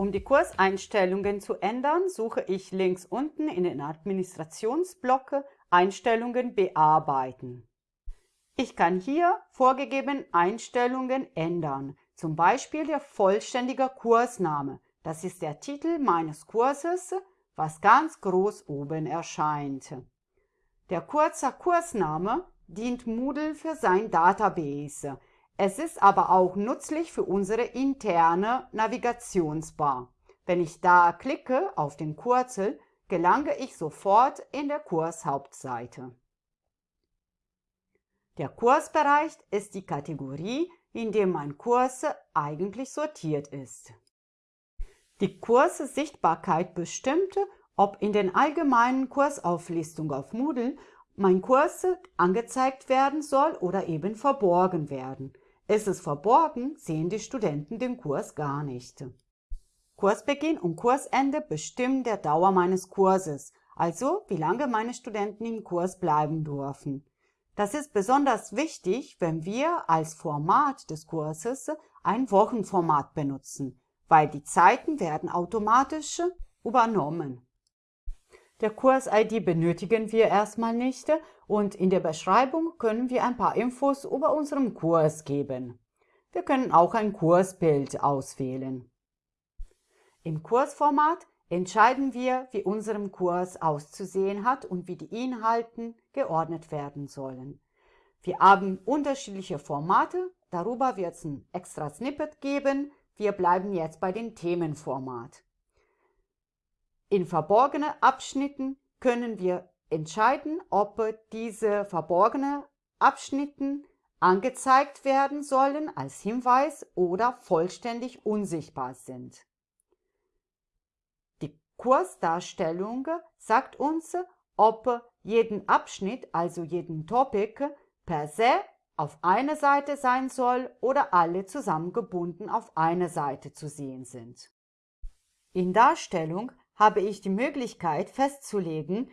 Um die Kurseinstellungen zu ändern, suche ich links unten in den Administrationsblock Einstellungen bearbeiten. Ich kann hier vorgegeben Einstellungen ändern, zum Beispiel der vollständige Kursname. Das ist der Titel meines Kurses, was ganz groß oben erscheint. Der kurze Kursname dient Moodle für sein Database. Es ist aber auch nützlich für unsere interne Navigationsbar. Wenn ich da klicke auf den Kurzel, gelange ich sofort in der Kurshauptseite. Der Kursbereich ist die Kategorie, in der mein Kurs eigentlich sortiert ist. Die Kurssichtbarkeit bestimmt, ob in den allgemeinen Kursauflistungen auf Moodle mein Kurs angezeigt werden soll oder eben verborgen werden. Ist es verborgen, sehen die Studenten den Kurs gar nicht. Kursbeginn und Kursende bestimmen der Dauer meines Kurses, also wie lange meine Studenten im Kurs bleiben dürfen. Das ist besonders wichtig, wenn wir als Format des Kurses ein Wochenformat benutzen, weil die Zeiten werden automatisch übernommen. Der Kurs-ID benötigen wir erstmal nicht und in der Beschreibung können wir ein paar Infos über unseren Kurs geben. Wir können auch ein Kursbild auswählen. Im Kursformat entscheiden wir, wie unserem Kurs auszusehen hat und wie die Inhalten geordnet werden sollen. Wir haben unterschiedliche Formate, darüber wird es ein extra Snippet geben, wir bleiben jetzt bei dem Themenformat. In verborgenen Abschnitten können wir entscheiden, ob diese verborgenen Abschnitten angezeigt werden sollen als Hinweis oder vollständig unsichtbar sind. Die Kursdarstellung sagt uns, ob jeden Abschnitt, also jeden Topic, per se auf eine Seite sein soll oder alle zusammengebunden auf eine Seite zu sehen sind. In Darstellung habe ich die Möglichkeit festzulegen,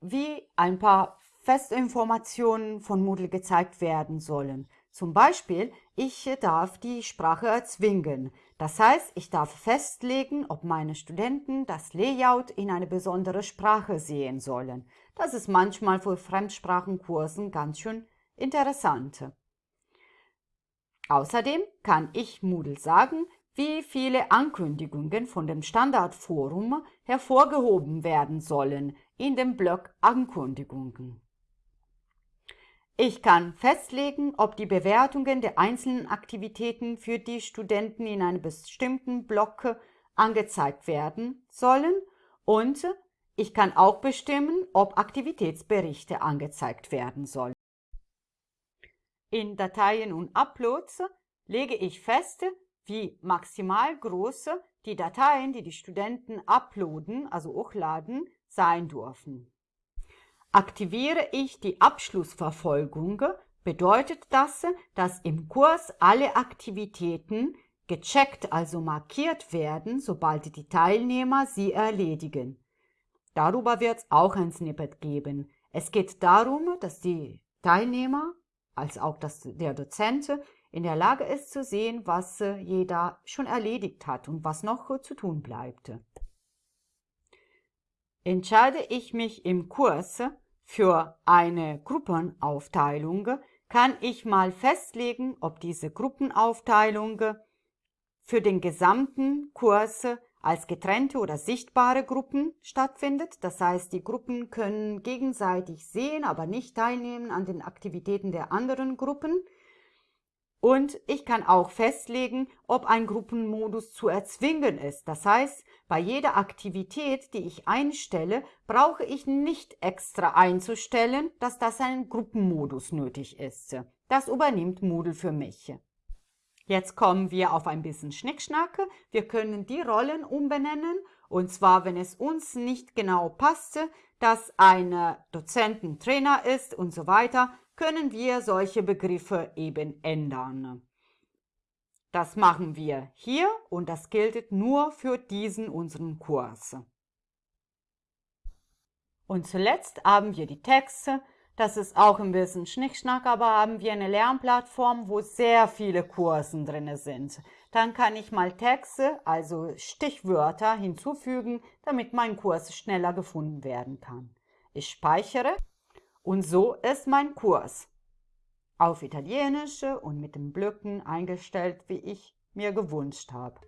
wie ein paar Festinformationen von Moodle gezeigt werden sollen. Zum Beispiel, ich darf die Sprache erzwingen. Das heißt, ich darf festlegen, ob meine Studenten das Layout in eine besondere Sprache sehen sollen. Das ist manchmal für Fremdsprachenkursen ganz schön interessant. Außerdem kann ich Moodle sagen, wie viele Ankündigungen von dem Standardforum hervorgehoben werden sollen in dem Block Ankündigungen. Ich kann festlegen, ob die Bewertungen der einzelnen Aktivitäten für die Studenten in einem bestimmten Block angezeigt werden sollen und ich kann auch bestimmen, ob Aktivitätsberichte angezeigt werden sollen. In Dateien und Uploads lege ich fest, wie maximal groß die Dateien, die die Studenten uploaden, also hochladen, sein dürfen. Aktiviere ich die Abschlussverfolgung, bedeutet das, dass im Kurs alle Aktivitäten gecheckt, also markiert werden, sobald die Teilnehmer sie erledigen. Darüber wird es auch ein Snippet geben. Es geht darum, dass die Teilnehmer als auch dass der Dozent in der Lage ist zu sehen, was äh, jeder schon erledigt hat und was noch äh, zu tun bleibt. Entscheide ich mich im Kurs für eine Gruppenaufteilung, kann ich mal festlegen, ob diese Gruppenaufteilung für den gesamten Kurs als getrennte oder sichtbare Gruppen stattfindet. Das heißt, die Gruppen können gegenseitig sehen, aber nicht teilnehmen an den Aktivitäten der anderen Gruppen. Und ich kann auch festlegen, ob ein Gruppenmodus zu erzwingen ist. Das heißt, bei jeder Aktivität, die ich einstelle, brauche ich nicht extra einzustellen, dass das ein Gruppenmodus nötig ist. Das übernimmt Moodle für mich. Jetzt kommen wir auf ein bisschen Schnickschnacke. Wir können die Rollen umbenennen und zwar, wenn es uns nicht genau passte, dass ein Dozenten Trainer ist und so weiter, können wir solche Begriffe eben ändern. Das machen wir hier und das gilt nur für diesen unseren Kurs. Und zuletzt haben wir die Texte. Das ist auch ein bisschen Schnickschnack, aber haben wir eine Lernplattform, wo sehr viele Kursen drin sind. Dann kann ich mal Texte, also Stichwörter hinzufügen, damit mein Kurs schneller gefunden werden kann. Ich speichere und so ist mein Kurs auf Italienische und mit den Blöcken eingestellt, wie ich mir gewünscht habe.